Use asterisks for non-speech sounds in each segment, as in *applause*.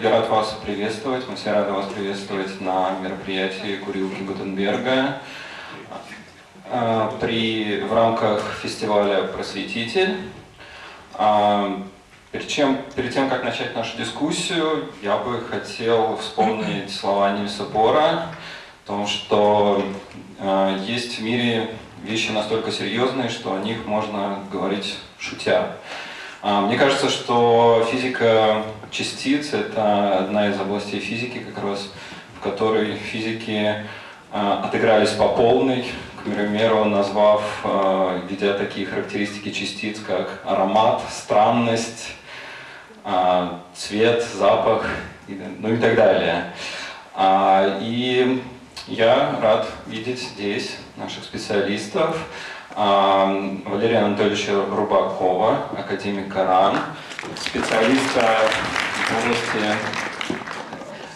Я рад вас приветствовать. Мы все рады вас приветствовать на мероприятии Курилки Гутенберга а, при, в рамках фестиваля «Просветитель». А, перед, чем, перед тем, как начать нашу дискуссию, я бы хотел вспомнить слова Нильса Бора о том, что а, есть в мире вещи настолько серьезные, что о них можно говорить шутя. А, мне кажется, что физика частиц – это одна из областей физики, как раз в которой физики а, отыгрались по полной, к примеру, назвав, а, введя такие характеристики частиц, как аромат, странность, цвет, запах, ну и так далее. И я рад видеть здесь наших специалистов. Валерия Анатольевича Рубакова, академик РАН, специалиста в области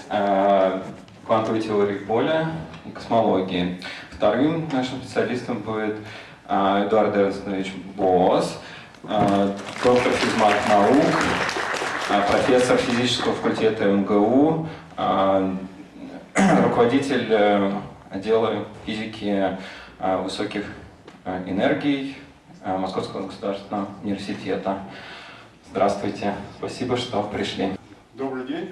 э, квантовой теории поля и космологии. Вторым нашим специалистом будет э, Эдуард Эрнстович Босс, э, доктор физмат наук, профессор физического факультета МГУ, *clears throat* руководитель отдела физики высоких Э, энергий э, Московского государственного университета. Здравствуйте, спасибо, что пришли. Добрый день,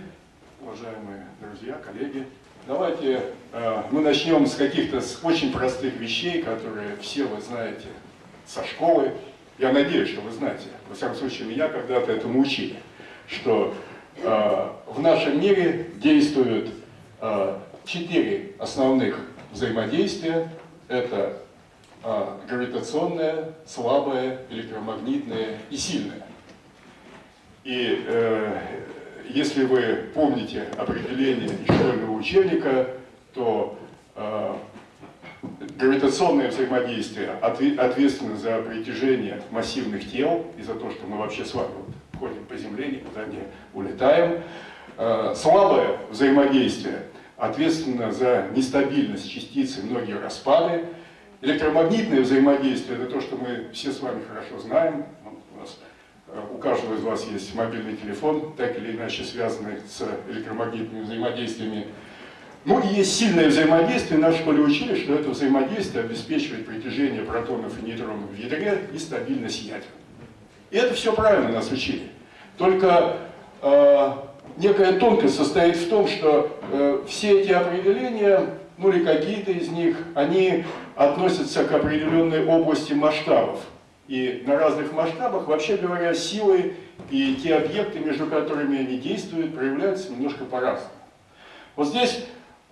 уважаемые друзья, коллеги. Давайте э, мы начнем с каких-то очень простых вещей, которые все вы знаете со школы. Я надеюсь, что вы знаете. Во всяком случае, меня когда-то этому учили, что в нашем мире действуют четыре основных взаимодействия. Это гравитационное, слабое, электромагнитное и сильное. И э, если вы помните определение школьного учебника, то э, гравитационное взаимодействие ответственно за притяжение массивных тел и за то, что мы вообще с вами ходим по Земле, никуда не улетаем. Э, слабое взаимодействие ответственно за нестабильность частицы, многие распады. Электромагнитное взаимодействие – это то, что мы все с вами хорошо знаем. У, нас, э, у каждого из вас есть мобильный телефон, так или иначе связанный с электромагнитными взаимодействиями. Ну и есть сильное взаимодействие. Нас в школе учили, что это взаимодействие обеспечивает притяжение протонов и нейтронов в ядре и стабильность ядер. И это все правильно нас учили. Только э, некая тонкость состоит в том, что э, все эти определения ну или какие-то из них, они относятся к определенной области масштабов. И на разных масштабах, вообще говоря, силы и те объекты, между которыми они действуют, проявляются немножко по-разному. Вот здесь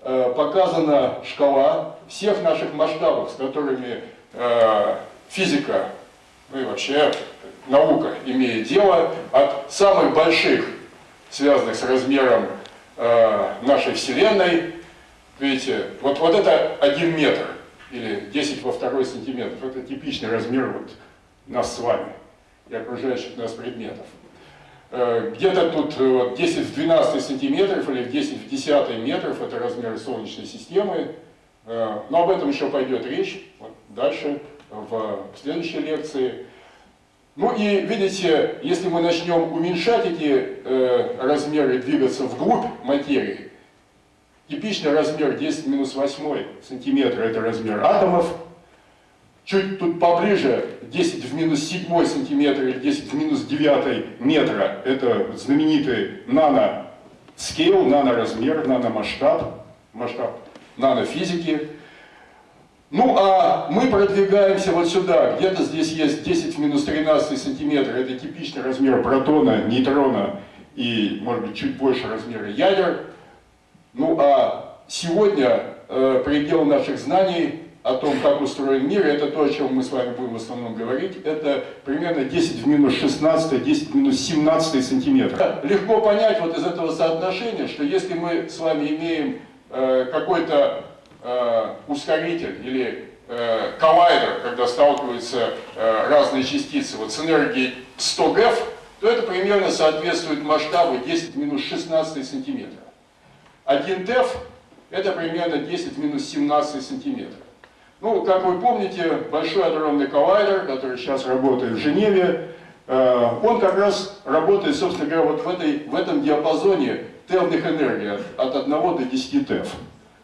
э, показана шкала всех наших масштабов, с которыми э, физика, ну и вообще наука имеет дело, от самых больших, связанных с размером э, нашей Вселенной, Видите, вот, вот это 1 метр или 10 во второй сантиметров. Это типичный размер вот нас с вами и окружающих нас предметов. Э, где-то тут э, вот, 10 в 12 сантиметров или 10 в 10 метров это размеры Солнечной системы. Э, но об этом еще пойдет речь вот, дальше в следующей лекции. Ну и видите, если мы начнем уменьшать эти э, размеры, двигаться вглубь материи, Типичный размер 10 минус 8 сантиметра – это размер атомов. Чуть тут поближе 10 в минус 7 сантиметр или 10 в минус 9 метра – это знаменитый нано-скейл, наноразмер, наномасштаб, масштаб нанофизики. Ну а мы продвигаемся вот сюда, где-то здесь есть 10 в минус 13 сантиметра, это типичный размер протона, нейтрона и, может быть, чуть больше размера ядер. Ну а сегодня э, предел наших знаний о том, как устроен мир, это то, о чем мы с вами будем в основном говорить, это примерно 10 в минус 16, 10 в минус 17 сантиметров. Легко понять вот из этого соотношения, что если мы с вами имеем э, какой-то э, ускоритель или э, коллайдер, когда сталкиваются э, разные частицы вот с энергией 100 ГЭФ, то это примерно соответствует масштабу 10 в минус 16 сантиметров. 1 ТЭФ это примерно 10 минус 17 сантиметров. Ну, как вы помните, большой адронный коллайдер, который сейчас работает в Женеве, э, он как раз работает, собственно говоря, вот в, этой, в этом диапазоне тевных энергий от, от 1 до 10 тев.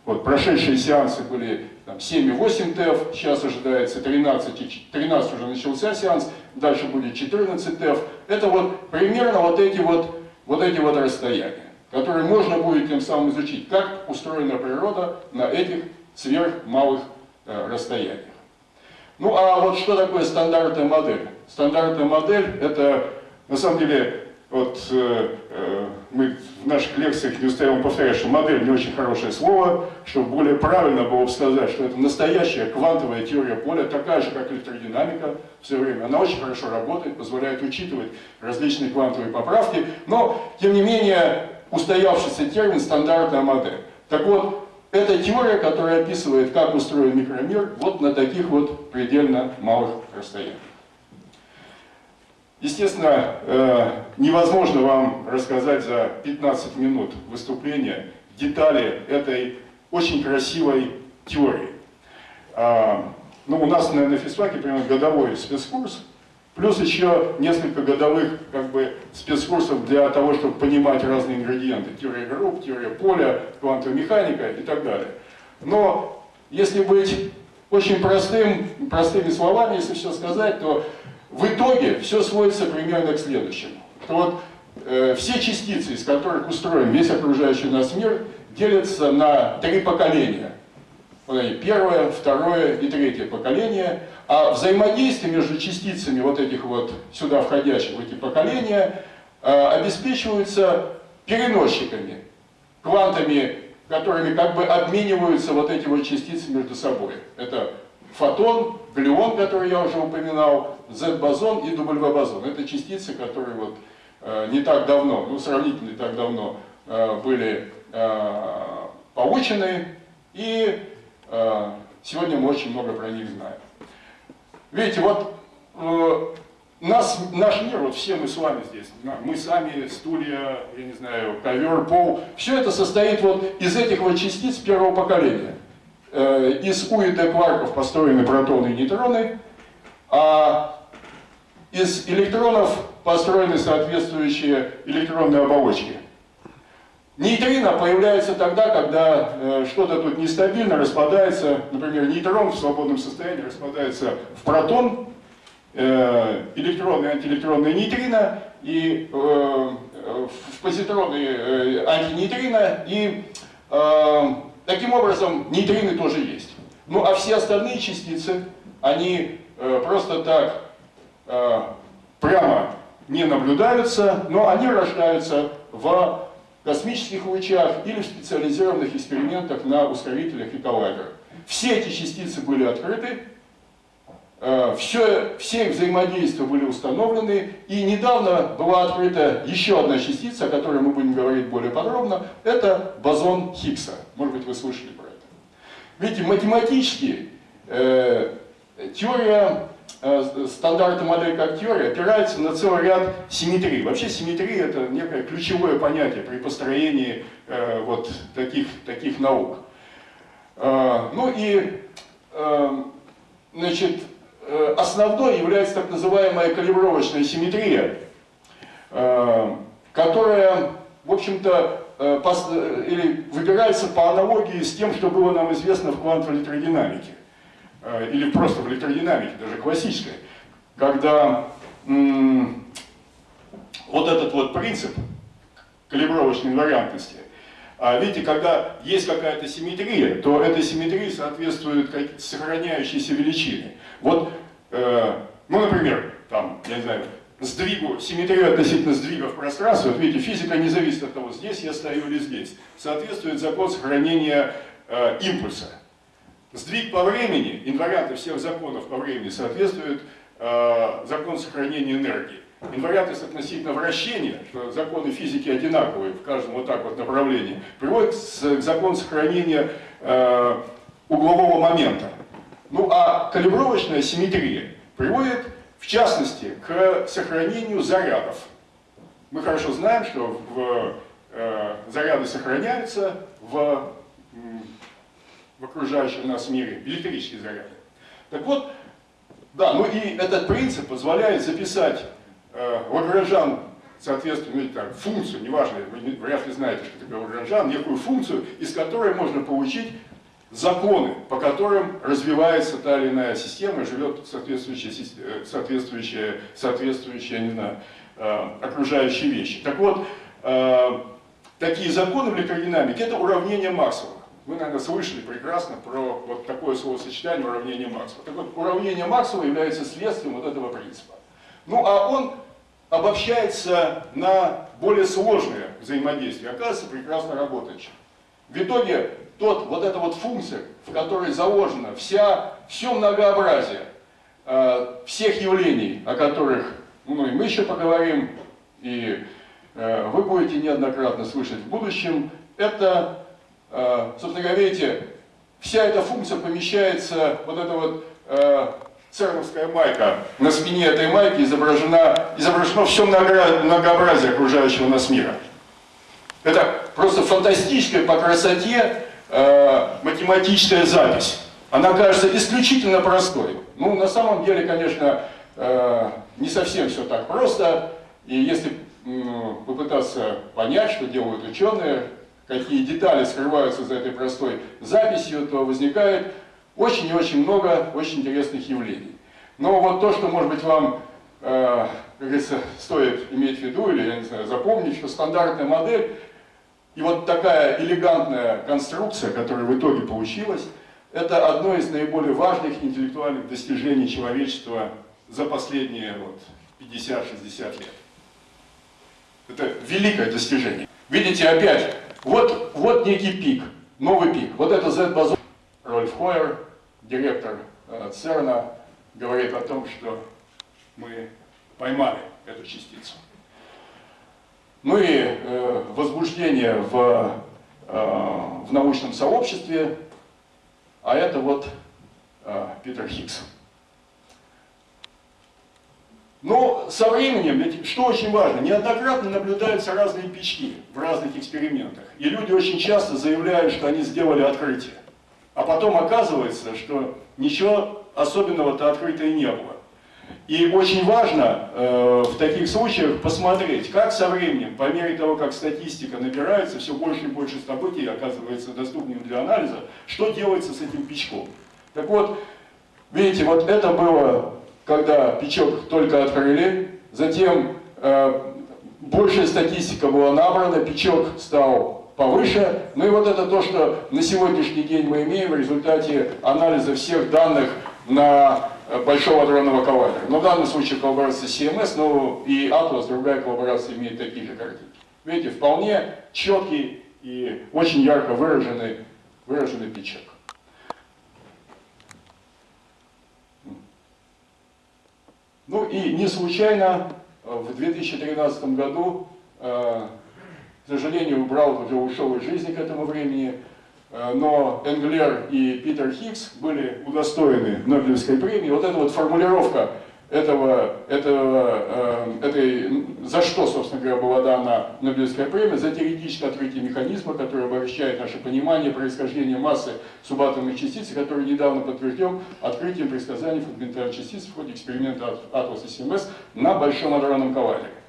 Вот прошедшие сеансы были 7,8 ТЭФ, сейчас ожидается 13, 13 уже начался сеанс, дальше будет 14 ТЭФ. Это вот примерно вот эти вот, вот эти вот расстояния, которые можно будет тем самым изучить, как устроена природа на этих сверхмалых э, расстояниях. Ну а вот что такое стандартная модель? Стандартная модель это на самом деле вот э, э, мы в наших лекциях не устаем повторять, что модель не очень хорошее слово, чтобы более правильно было бы сказать, что это настоящая квантовая теория поля, такая же, как электродинамика все время. Она очень хорошо работает, позволяет учитывать различные квантовые поправки, но, тем не менее, устоявшийся термин «стандартная модель». Так вот, это теория, которая описывает, как устроен микромир вот на таких вот предельно малых расстояниях. Естественно, э, невозможно вам рассказать за 15 минут выступления детали этой очень красивой теории. А, ну, у нас на, физфаке примерно годовой спецкурс, плюс еще несколько годовых как бы, спецкурсов для того, чтобы понимать разные ингредиенты. Теория групп, теория поля, квантовая механика и так далее. Но если быть очень простым, простыми словами, если все сказать, то в итоге все сводится примерно к следующему. Что вот э, все частицы, из которых устроен весь окружающий нас мир, делятся на три поколения. Первое, второе и третье поколение. А взаимодействие между частицами вот этих вот сюда входящих, в эти поколения, э, обеспечиваются переносчиками, квантами, которыми как бы обмениваются вот эти вот частицы между собой. Это фотон, глюон, который я уже упоминал, Z-бозон и W-бозон. Это частицы, которые вот э, не так давно, ну сравнительно не так давно, э, были получены, и сегодня мы очень много про них знаем. Видите, вот э, нас, наш мир, вот все мы с вами здесь, мы сами, стулья, я не знаю, ковер, пол, все это состоит вот из этих вот частиц первого поколения. Э, из У и Д кварков построены протоны и нейтроны, а из электронов построены соответствующие электронные оболочки. Нейтрино появляется тогда, когда э, что-то тут нестабильно распадается, например, нейтрон в свободном состоянии распадается в протон, э, электронные антиэлектронные нейтрино, и э, в позитроны э, антинейтрино, и э, таким образом нейтрины тоже есть. Ну а все остальные частицы, они э, просто так Э, прямо не наблюдаются, но они рождаются в космических лучах или в специализированных экспериментах на ускорителях и коллайдерах. Все эти частицы были открыты, э, все, все их взаимодействия были установлены, и недавно была открыта еще одна частица, о которой мы будем говорить более подробно, это бозон Хиггса. Может быть, вы слышали про это. Видите, математически э, теория стандарты модели как теория опираются на целый ряд симметрий. Вообще симметрия это некое ключевое понятие при построении э, вот таких, таких наук. Э, ну и э, значит, э, основной является так называемая калибровочная симметрия, э, которая, в общем-то, э, или выбирается по аналогии с тем, что было нам известно в квантовой электродинамике. Э, или просто в электродинамике, даже классической, когда вот этот вот принцип калибровочной инвариантности, а видите, когда есть какая-то симметрия, то этой симметрии соответствуют сохраняющиеся величины. Вот, э, ну, например, там, я не знаю, сдвигу, симметрию относительно сдвига в пространстве, вот видите, физика не зависит от того, здесь я стою или здесь. Соответствует закон сохранения э, импульса. Сдвиг по времени, инварианты всех законов по времени соответствуют э, закону сохранения энергии. Инвариантность относительно вращения, что законы физики одинаковые в каждом вот так вот направлении, приводит к закону сохранения э, углового момента. Ну а калибровочная симметрия приводит, в частности, к сохранению зарядов. Мы хорошо знаем, что в, э, заряды сохраняются в в окружающем нас мире, электрические заряды. Так вот, да, ну и этот принцип позволяет записать э, Лагранжан, соответственно, ну, так, функцию, неважно, вы вряд ли знаете, что такое Лагранжан, некую функцию, из которой можно получить законы, по которым развивается та или иная система, живет соответствующая, э, соответствующая, соответствующая не знаю, э, окружающие вещи. Так вот, э, такие законы в электродинамике – это уравнение Максвелла. Вы, наверное, слышали прекрасно про вот такое словосочетание уравнение Максвелла. Так вот, уравнение Максвелла является следствием вот этого принципа. Ну, а он обобщается на более сложные взаимодействия. Оказывается, прекрасно работающим. В итоге тот, вот эта вот функция, в которой заложено вся, все многообразие э, всех явлений, о которых ну, и мы еще поговорим, и э, вы будете неоднократно слышать в будущем, это, собственно говоря, видите, вся эта функция помещается, вот эта вот э, церновская майка, на спине этой майки изображена, изображено все многообразие окружающего нас мира. Это просто фантастическая по красоте э, математическая запись. Она кажется исключительно простой. Ну, на самом деле, конечно, э, не совсем все так просто. И если э, попытаться понять, что делают ученые, какие детали скрываются за этой простой записью, то возникает очень и очень много очень интересных явлений. Но вот то, что, может быть, вам, э, как говорится, стоит иметь в виду, или, я не знаю, запомнить, что стандартная модель и вот такая элегантная конструкция, которая в итоге получилась, это одно из наиболее важных интеллектуальных достижений человечества за последние вот, 50-60 лет. Это великое достижение. Видите, опять, вот, вот некий пик, новый пик. Вот это Z-бозон. Рольф Хойер, директор э, ЦЕРНа, говорит о том, что мы поймали эту частицу. Ну и э, возбуждение в, э, в научном сообществе, а это вот э, Питер Хиггс. Но со временем, что очень важно, неоднократно наблюдаются разные печки в разных экспериментах. И люди очень часто заявляют, что они сделали открытие. А потом оказывается, что ничего особенного-то открытия не было. И очень важно э, в таких случаях посмотреть, как со временем, по мере того, как статистика набирается, все больше и больше событий оказывается доступными для анализа, что делается с этим печком. Так вот, видите, вот это было, когда печок только открыли, затем э, большая статистика была набрана, печок стал повыше, ну и вот это то, что на сегодняшний день мы имеем в результате анализа всех данных на Э, большого адронного коллайдера. Но в данном случае коллаборация CMS, но и Atlas, другая коллаборация, имеет такие же картинки. Видите, вполне четкий и очень ярко выраженный, выраженный пичек. Ну и не случайно э, в 2013 году, э, к сожалению, Браут уже ушел из жизни к этому времени, Э, но Энглер и Питер Хиггс были удостоены Нобелевской премии. Вот эта вот формулировка этого, этого, э, этой, за что, собственно говоря, была дана Нобелевская премия, за теоретическое открытие механизма, который обогащает наше понимание происхождения массы субатомных частиц, который недавно подтвержден открытием предсказаний фундаментальных частиц в ходе эксперимента и CMS на Большом адронном коллайдере.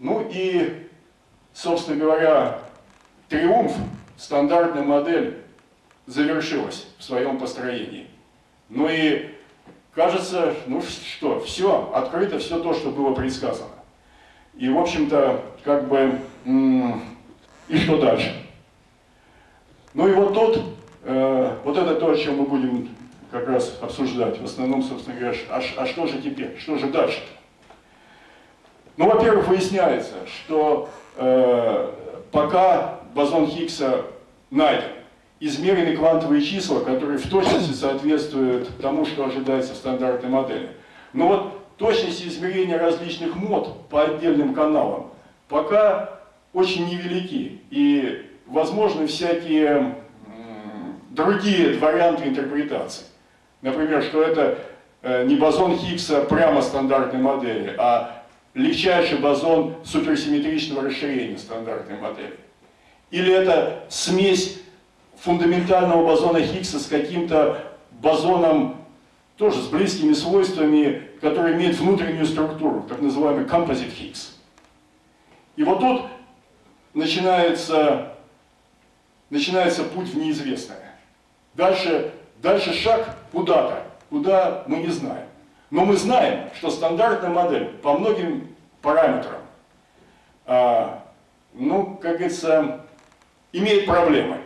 Ну и, собственно говоря, Триумф, стандартная модель, завершилась в своем построении. Ну и кажется, ну что, все, открыто все то, что было предсказано. И, в общем-то, как бы, и что дальше? Ну и вот тут, э, вот это то, о чем мы будем как раз обсуждать. В основном, собственно говоря, а, а что же теперь, что же дальше? -то? Ну, во-первых, выясняется, что э, пока бозон Хиггса найден. Измерены квантовые числа, которые в точности соответствуют тому, что ожидается в стандартной модели. Но вот точность измерения различных мод по отдельным каналам пока очень невелики. И возможны всякие другие варианты интерпретации. Например, что это э, не бозон Хиггса прямо стандартной модели, а легчайший бозон суперсимметричного расширения стандартной модели. Или это смесь фундаментального бозона Хиггса с каким-то бозоном, тоже с близкими свойствами, который имеет внутреннюю структуру, так называемый composite Higgs. И вот тут начинается, начинается путь в неизвестное. Дальше, дальше шаг куда-то, куда мы не знаем. Но мы знаем, что стандартная модель по многим параметрам, а, ну, как говорится, имеет проблемы.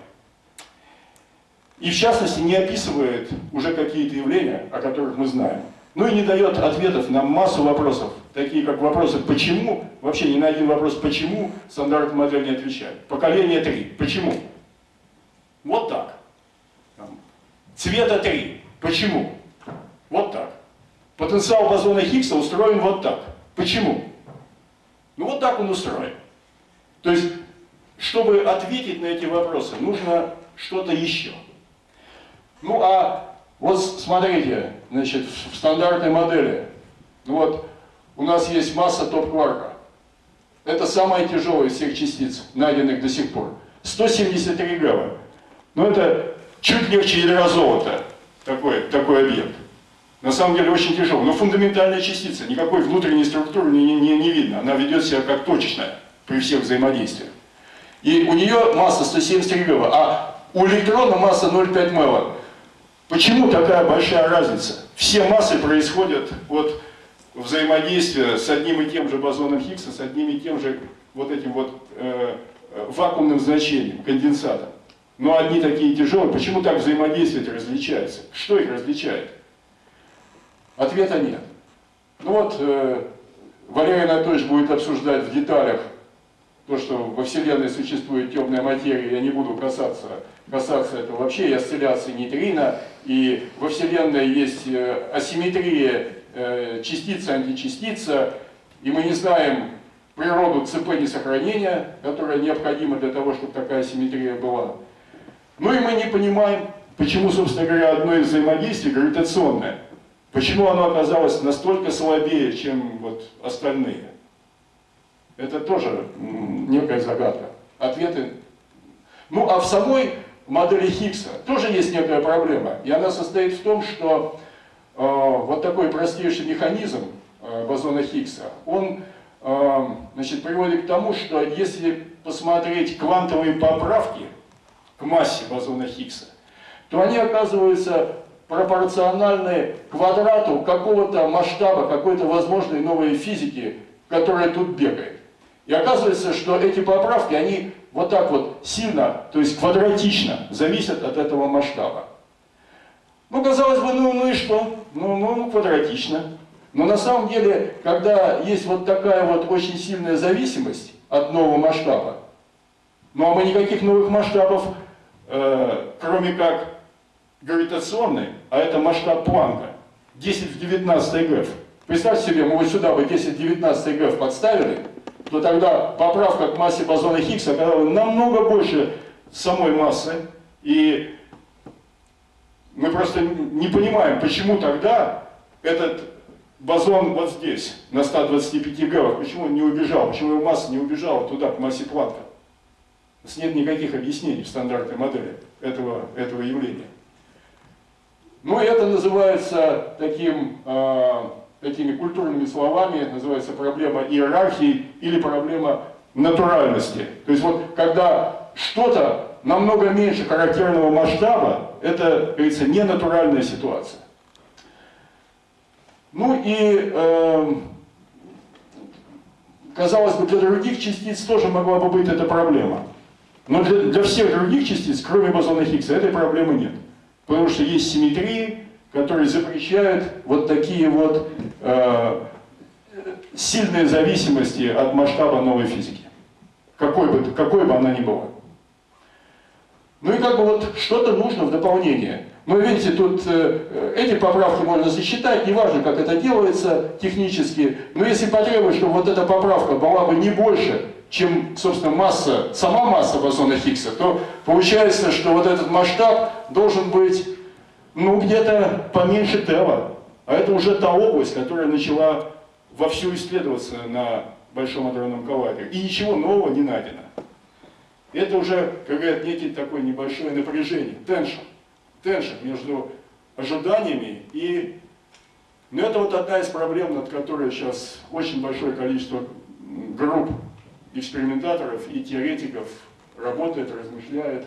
И в частности не описывает уже какие-то явления, о которых мы знаем. Ну и не дает ответов на массу вопросов, такие как вопросы «почему?», вообще ни на один вопрос «почему?» стандартная модель не отвечает. Поколение 3. Почему? Вот так. Цвета 3. Почему? Вот так. Потенциал бозона Хиггса устроен вот так. Почему? Ну вот так он устроен. То есть, чтобы ответить на эти вопросы, нужно что-то еще. Ну а вот смотрите, значит, в стандартной модели, ну вот у нас есть масса топ-кварка. Это самая тяжелая из всех частиц, найденных до сих пор. 173 грамма. Ну это чуть легче ядра золота, такой, такой объект. На самом деле очень тяжелый. Но фундаментальная частица, никакой внутренней структуры не, не, не видно. Она ведет себя как точечная при всех взаимодействиях. И у нее масса 173 грамма, а у электрона масса 0,5 мева. Почему такая большая разница? Все массы происходят от взаимодействия с одним и тем же бозоном Хиггса, с одним и тем же вот этим вот э, вакуумным значением, конденсатом. Но одни такие тяжелые. Почему так взаимодействие различается? Что их различает? Ответа нет. Ну вот, э, Валерий Анатольевич будет обсуждать в деталях то, что во Вселенной существует темная материя, я не буду касаться, касаться этого вообще, и осцилляции нейтрино, и во Вселенной есть э, асимметрия э, частица-античастица, и мы не знаем природу ЦП несохранения, которая необходима для того, чтобы такая симметрия была. Ну и мы не понимаем, почему, собственно говоря, одно из взаимодействий гравитационное, почему оно оказалось настолько слабее, чем вот остальные. Это тоже некая загадка. Ответы... Ну, а в самой модели Хиггса тоже есть некая проблема. И она состоит в том, что э, вот такой простейший механизм э, бозона Хиггса, он э, значит, приводит к тому, что если посмотреть квантовые поправки к массе бозона Хиггса, то они оказываются пропорциональны квадрату какого-то масштаба, какой-то возможной новой физики, которая тут бегает. И оказывается, что эти поправки, они вот так вот сильно, то есть квадратично, зависят от этого масштаба. Ну, казалось бы, ну, ну и что? Ну, ну, ну, квадратично. Но на самом деле, когда есть вот такая вот очень сильная зависимость от нового масштаба, ну а мы никаких новых масштабов, э, кроме как гравитационный, а это масштаб Планка, 10 в 19 ГФ. Представьте себе, мы вот сюда бы 10 в 19 ГФ подставили, то тогда поправка к массе бозона Хиггса оказалась намного больше самой массы. И мы просто не понимаем, почему тогда этот бозон вот здесь, на 125 гавах, почему он не убежал, почему его масса не убежала туда, к массе Планка. Нет никаких объяснений в стандартной модели этого, этого явления. Ну, это называется таким э, такими культурными словами, называется проблема иерархии или проблема натуральности. То есть вот когда что-то намного меньше характерного масштаба, это, говорится, не натуральная ситуация. Ну и, э, казалось бы, для других частиц тоже могла бы быть эта проблема. Но для, для всех других частиц, кроме бозона Хиггса, этой проблемы нет. Потому что есть симметрии, которые запрещают вот такие вот э, сильные зависимости от масштаба новой физики, какой бы, какой бы она ни была. Ну и как бы вот что-то нужно в дополнение. Но видите, тут э, эти поправки можно сосчитать, неважно, как это делается технически, но если потребовать, чтобы вот эта поправка была бы не больше, чем, собственно, масса, сама масса бозона Хиггса, то получается, что вот этот масштаб должен быть ну, где-то поменьше Тева. А это уже та область, которая начала вовсю исследоваться на Большом адронном коллайдере. И ничего нового не найдено. Это уже, как говорят, некий такое небольшое напряжение, теншн. Теншн между ожиданиями и Но это вот одна из проблем, над которой сейчас очень большое количество групп экспериментаторов и теоретиков работает, размышляет.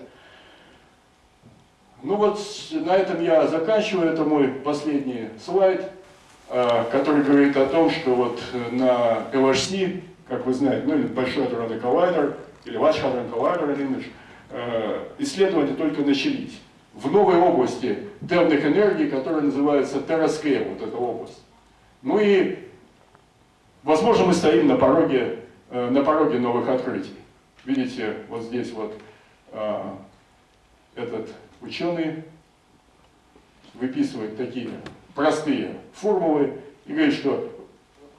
Ну вот на этом я заканчиваю, это мой последний слайд, а, который говорит о том, что вот на LHC, как вы знаете, ну или Большой адронный коллайдер, или Large Hadron Collider Image, исследования только начались в новой области темных энергий, которая называется TerraScale, вот эта область. Ну и, возможно, мы стоим на пороге, э, на пороге новых открытий. Видите, вот здесь вот а, этот ученый выписывает такие простые формулы и говорит, что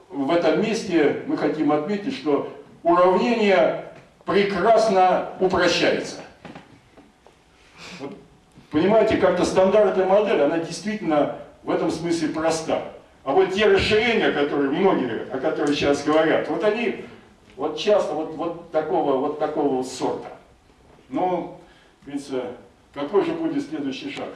в этом месте мы хотим отметить, что уравнение прекрасно упрощается. Вот, понимаете, как-то стандартная модель, она действительно в этом смысле проста. А вот те расширения, которые многие, о которых сейчас говорят, вот они вот часто вот, вот такого вот такого сорта. Но, говорится, какой же будет следующий шаг?